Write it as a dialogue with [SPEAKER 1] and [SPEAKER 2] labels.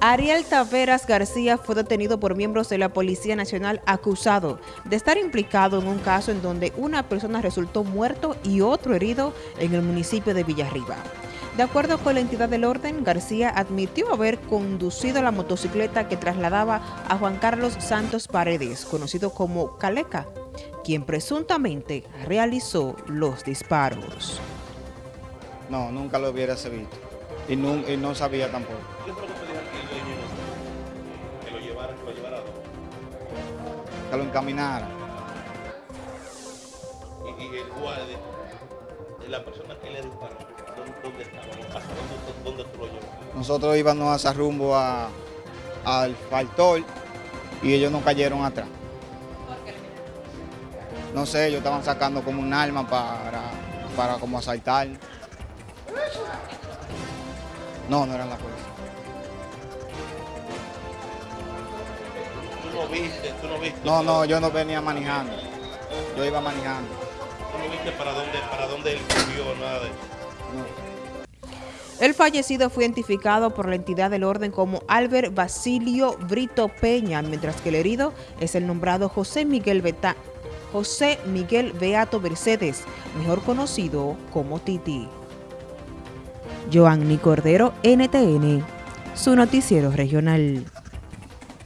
[SPEAKER 1] Ariel Taveras García fue detenido por miembros de la Policía Nacional acusado de estar implicado en un caso en donde una persona resultó muerto y otro herido en el municipio de Villarriba. De acuerdo con la entidad del orden, García admitió haber conducido la motocicleta que trasladaba a Juan Carlos Santos Paredes, conocido como Caleca, quien presuntamente realizó los disparos.
[SPEAKER 2] No, nunca lo hubiera visto y no, y no sabía tampoco. Que lo encaminara.
[SPEAKER 3] Y, y el guardia, la persona que le disparó, ¿dónde, estaba? ¿Dónde, dónde tú lo llevas?
[SPEAKER 2] Nosotros íbamos hacia rumbo a, al faltor y ellos nos cayeron atrás. No sé, ellos estaban sacando como un arma para, para como asaltar. No, no eran la policía.
[SPEAKER 3] No viste, tú no viste.
[SPEAKER 2] No, no, yo no venía manejando. Yo iba manejando.
[SPEAKER 3] ¿Tú no viste para dónde, para dónde él cogió, nada de eso?
[SPEAKER 1] No. El fallecido fue identificado por la entidad del orden como Albert Basilio Brito Peña, mientras que el herido es el nombrado José Miguel Beta, José Miguel Beato Mercedes, mejor conocido como Titi. Joanny Cordero, NTN, su noticiero regional.